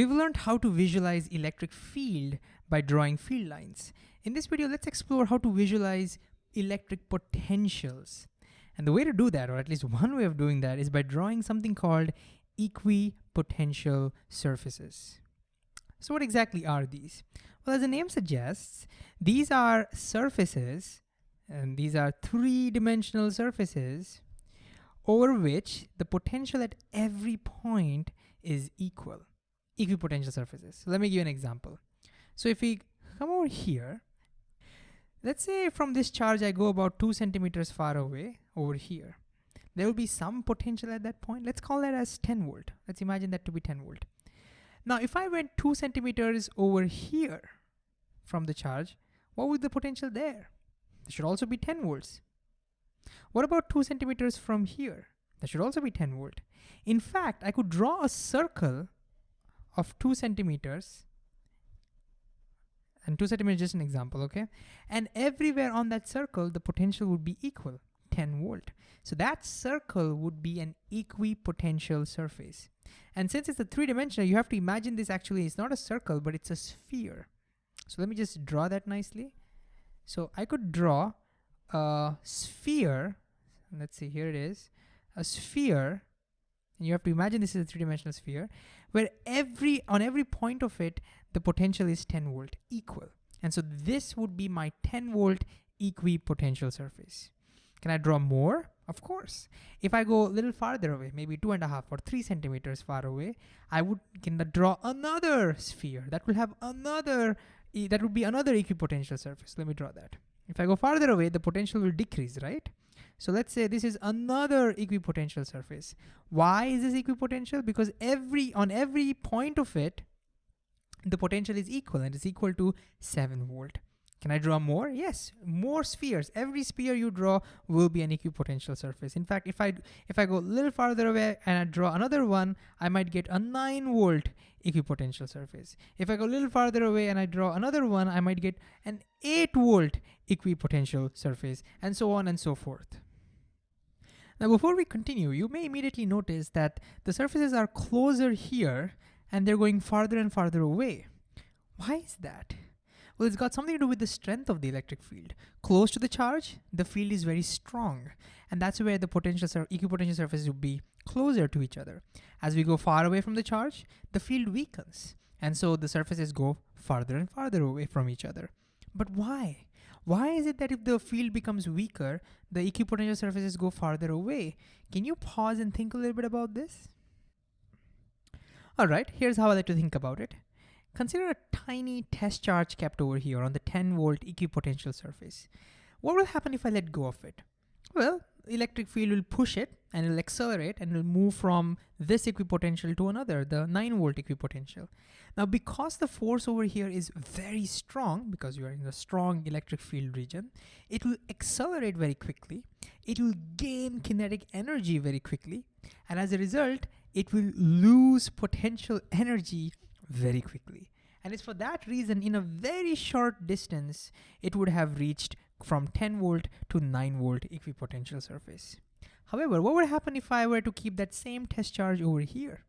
We've learned how to visualize electric field by drawing field lines. In this video, let's explore how to visualize electric potentials. And the way to do that, or at least one way of doing that, is by drawing something called equipotential surfaces. So what exactly are these? Well, as the name suggests, these are surfaces, and these are three-dimensional surfaces over which the potential at every point is equal equipotential surfaces. So let me give you an example. So if we come over here, let's say from this charge I go about two centimeters far away over here. There will be some potential at that point. Let's call that as 10 volt. Let's imagine that to be 10 volt. Now if I went two centimeters over here from the charge, what would the potential there? There should also be 10 volts. What about two centimeters from here? That should also be 10 volt. In fact, I could draw a circle of two centimeters and two centimeters is just an example, okay? And everywhere on that circle, the potential would be equal, 10 volt. So that circle would be an equipotential surface. And since it's a three-dimensional, you have to imagine this actually is not a circle, but it's a sphere. So let me just draw that nicely. So I could draw a sphere, let's see, here it is, a sphere and you have to imagine this is a three-dimensional sphere where every on every point of it, the potential is 10 volt equal. And so this would be my 10 volt equipotential surface. Can I draw more? Of course. If I go a little farther away, maybe two and a half or three centimeters far away, I would can draw another sphere that will have another, that would be another equipotential surface. Let me draw that. If I go farther away, the potential will decrease, right? So let's say this is another equipotential surface. Why is this equipotential? Because every on every point of it, the potential is equal and it's equal to 7 volt. Can I draw more? Yes, more spheres. Every sphere you draw will be an equipotential surface. In fact, if I if I go a little farther away and I draw another one, I might get a 9 volt equipotential surface. If I go a little farther away and I draw another one, I might get an 8 volt equipotential surface, and so on and so forth. Now before we continue, you may immediately notice that the surfaces are closer here and they're going farther and farther away. Why is that? Well, it's got something to do with the strength of the electric field. Close to the charge, the field is very strong. And that's where the potential sur equipotential surfaces would be closer to each other. As we go far away from the charge, the field weakens. And so the surfaces go farther and farther away from each other. But why? Why is it that if the field becomes weaker, the equipotential surfaces go farther away? Can you pause and think a little bit about this? All right, here's how I like to think about it. Consider a tiny test charge kept over here on the 10 volt equipotential surface. What will happen if I let go of it? Well, electric field will push it and it'll accelerate and it'll move from this equipotential to another, the 9 volt equipotential. Now, because the force over here is very strong, because you are in a strong electric field region, it will accelerate very quickly. It will gain kinetic energy very quickly. And as a result, it will lose potential energy very quickly. And it's for that reason, in a very short distance, it would have reached from 10 volt to 9 volt equipotential surface. However, what would happen if I were to keep that same test charge over here?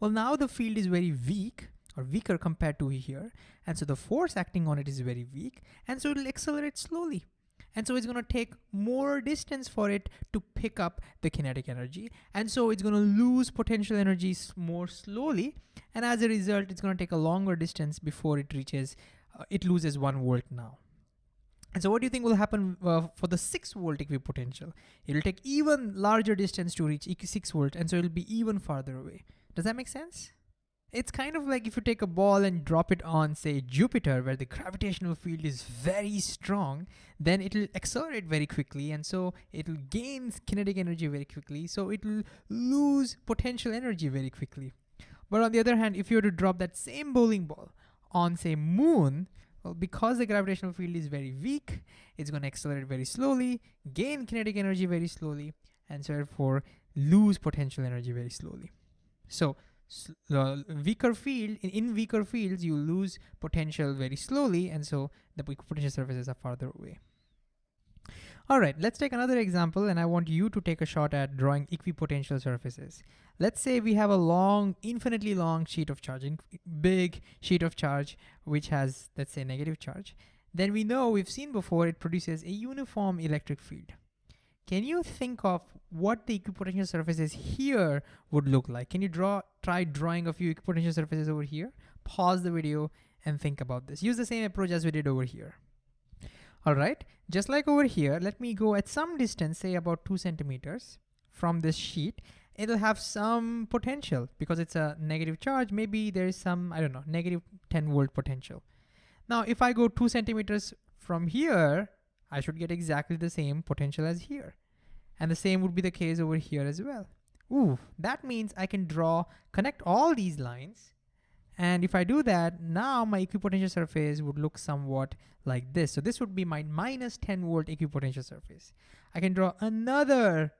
Well, now the field is very weak or weaker compared to here. And so the force acting on it is very weak. And so it'll accelerate slowly. And so it's gonna take more distance for it to pick up the kinetic energy. And so it's gonna lose potential energy more slowly. And as a result, it's gonna take a longer distance before it reaches, uh, it loses one volt now. And so what do you think will happen uh, for the 6 volt equipotential? It'll take even larger distance to reach 6 volt and so it'll be even farther away. Does that make sense? It's kind of like if you take a ball and drop it on say Jupiter where the gravitational field is very strong, then it'll accelerate very quickly and so it'll gain kinetic energy very quickly. So it'll lose potential energy very quickly. But on the other hand, if you were to drop that same bowling ball on say moon, well, because the gravitational field is very weak, it's going to accelerate very slowly, gain kinetic energy very slowly, and so therefore lose potential energy very slowly. So the weaker field, in, in weaker fields, you lose potential very slowly, and so the potential surfaces are farther away. All right, let's take another example and I want you to take a shot at drawing equipotential surfaces. Let's say we have a long, infinitely long sheet of charge, big sheet of charge, which has, let's say negative charge. Then we know we've seen before it produces a uniform electric field. Can you think of what the equipotential surfaces here would look like? Can you draw, try drawing a few equipotential surfaces over here? Pause the video and think about this. Use the same approach as we did over here. All right, just like over here, let me go at some distance, say about two centimeters from this sheet. It'll have some potential because it's a negative charge. Maybe there is some, I don't know, negative 10 volt potential. Now, if I go two centimeters from here, I should get exactly the same potential as here. And the same would be the case over here as well. Ooh, that means I can draw, connect all these lines and if I do that, now my equipotential surface would look somewhat like this. So this would be my minus 10 volt equipotential surface. I can draw another,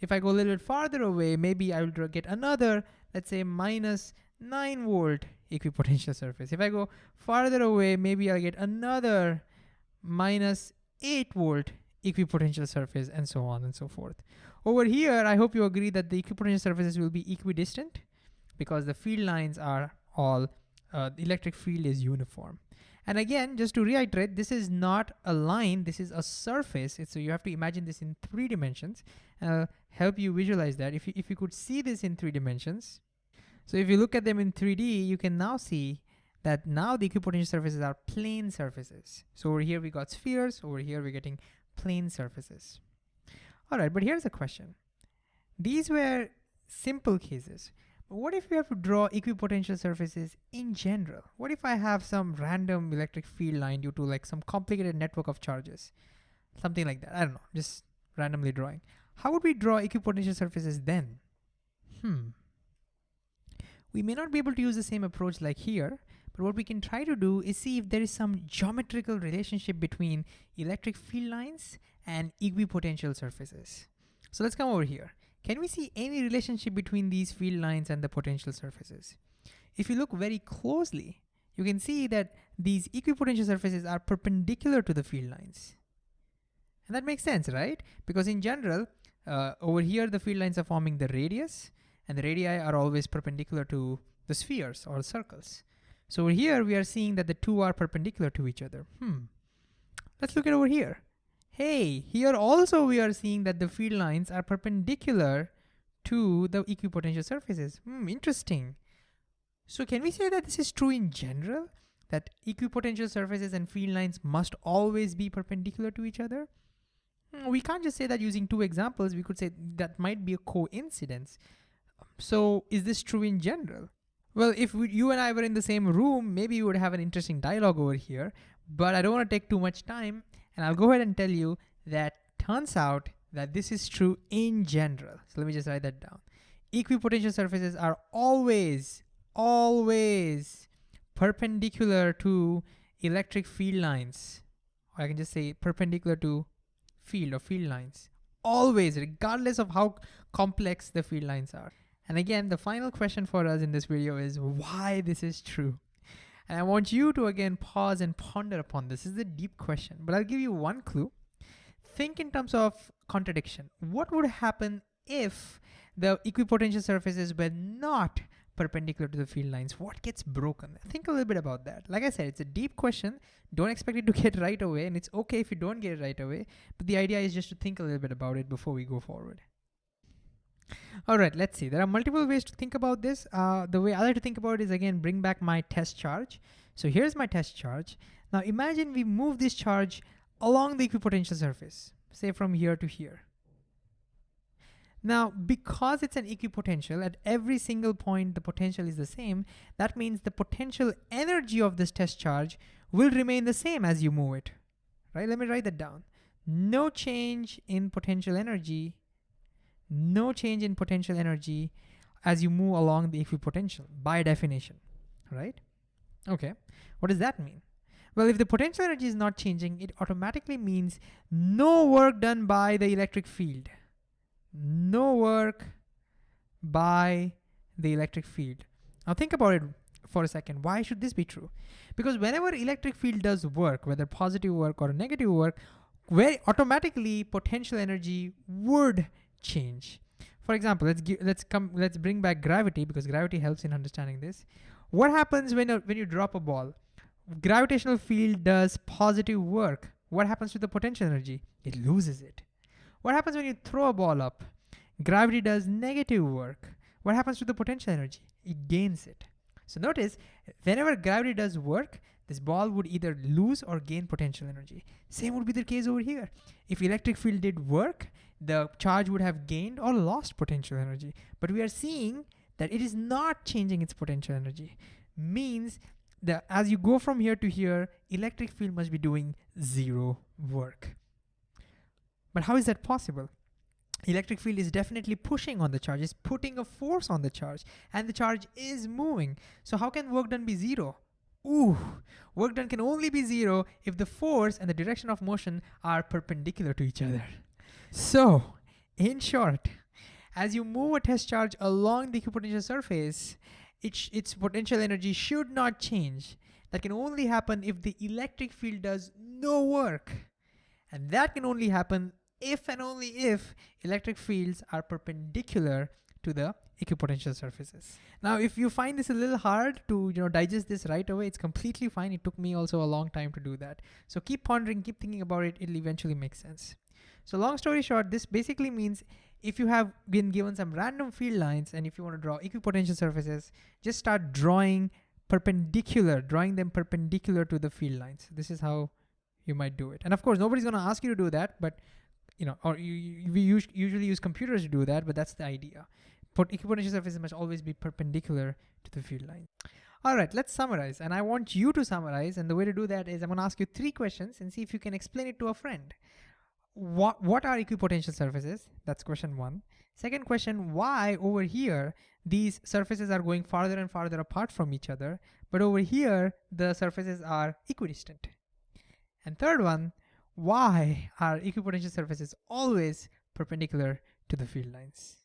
if I go a little bit farther away, maybe I will draw, get another, let's say minus 9 volt equipotential surface. If I go farther away, maybe I'll get another minus 8 volt equipotential surface and so on and so forth. Over here, I hope you agree that the equipotential surfaces will be equidistant because the field lines are all, uh, the electric field is uniform. And again, just to reiterate, this is not a line, this is a surface. It's, so you have to imagine this in three dimensions. I'll help you visualize that. If you, if you could see this in three dimensions, so if you look at them in 3D, you can now see that now the equipotential surfaces are plane surfaces. So over here we got spheres, over here we're getting plane surfaces. All right, but here's a question. These were simple cases. What if we have to draw equipotential surfaces in general? What if I have some random electric field line due to like some complicated network of charges? Something like that, I don't know, just randomly drawing. How would we draw equipotential surfaces then? Hmm. We may not be able to use the same approach like here, but what we can try to do is see if there is some geometrical relationship between electric field lines and equipotential surfaces. So let's come over here. Can we see any relationship between these field lines and the potential surfaces? If you look very closely, you can see that these equipotential surfaces are perpendicular to the field lines. And that makes sense, right? Because in general, uh, over here the field lines are forming the radius, and the radii are always perpendicular to the spheres or circles. So over here we are seeing that the two are perpendicular to each other. Hmm. Let's look at over here. Hey, here also we are seeing that the field lines are perpendicular to the equipotential surfaces. Hmm, interesting. So can we say that this is true in general? That equipotential surfaces and field lines must always be perpendicular to each other? Hmm, we can't just say that using two examples, we could say that might be a coincidence. So is this true in general? Well, if we, you and I were in the same room, maybe we would have an interesting dialogue over here, but I don't wanna take too much time. And I'll go ahead and tell you that turns out that this is true in general. So let me just write that down. Equipotential surfaces are always, always perpendicular to electric field lines. Or I can just say perpendicular to field or field lines. Always, regardless of how complex the field lines are. And again, the final question for us in this video is why this is true. And I want you to again pause and ponder upon this. This is a deep question, but I'll give you one clue. Think in terms of contradiction. What would happen if the equipotential surfaces were not perpendicular to the field lines? What gets broken? Think a little bit about that. Like I said, it's a deep question. Don't expect it to get right away, and it's okay if you don't get it right away. But the idea is just to think a little bit about it before we go forward. All right, let's see. There are multiple ways to think about this. Uh, the way I like to think about it is again, bring back my test charge. So here's my test charge. Now imagine we move this charge along the equipotential surface, say from here to here. Now, because it's an equipotential, at every single point the potential is the same, that means the potential energy of this test charge will remain the same as you move it, right? Let me write that down. No change in potential energy no change in potential energy as you move along the equipotential by definition, right? Okay, what does that mean? Well, if the potential energy is not changing, it automatically means no work done by the electric field. No work by the electric field. Now think about it for a second. Why should this be true? Because whenever electric field does work, whether positive work or negative work, where automatically potential energy would change. For example, let's give, let's come let's bring back gravity because gravity helps in understanding this. What happens when when you drop a ball? Gravitational field does positive work. What happens to the potential energy? It loses it. What happens when you throw a ball up? Gravity does negative work. What happens to the potential energy? It gains it. So notice, whenever gravity does work, this ball would either lose or gain potential energy. Same would be the case over here. If electric field did work, the charge would have gained or lost potential energy. But we are seeing that it is not changing its potential energy. Means that as you go from here to here, electric field must be doing zero work. But how is that possible? Electric field is definitely pushing on the charge, it's putting a force on the charge, and the charge is moving. So how can work done be zero? Ooh, work done can only be zero if the force and the direction of motion are perpendicular to each other. So, in short, as you move a test charge along the equipotential surface, it its potential energy should not change. That can only happen if the electric field does no work. And that can only happen if and only if electric fields are perpendicular to the equipotential surfaces. Now, if you find this a little hard to you know digest this right away, it's completely fine. It took me also a long time to do that. So keep pondering, keep thinking about it. It'll eventually make sense. So long story short, this basically means if you have been given some random field lines and if you want to draw equipotential surfaces, just start drawing perpendicular, drawing them perpendicular to the field lines. This is how you might do it. And of course, nobody's going to ask you to do that, but you know, or you, you, we usually use computers to do that, but that's the idea. But equipotential surfaces must always be perpendicular to the field line. All right, let's summarize. And I want you to summarize. And the way to do that is I'm gonna ask you three questions and see if you can explain it to a friend. What, what are equipotential surfaces? That's question one. Second question, why over here, these surfaces are going farther and farther apart from each other, but over here, the surfaces are equidistant. And third one, why are equipotential surfaces always perpendicular to the field lines?